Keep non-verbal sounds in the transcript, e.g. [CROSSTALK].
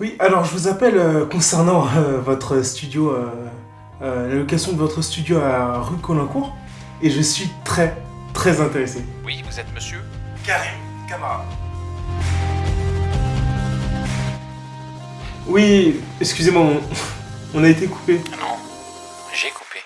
Oui, alors je vous appelle euh, concernant euh, votre studio, euh, la location de votre studio à rue Colincourt, et je suis très, très intéressé. Oui, vous êtes monsieur Karim Camara. Oui, excusez-moi, on, [LAUGHS] a été coupé. Non, j'ai coupé.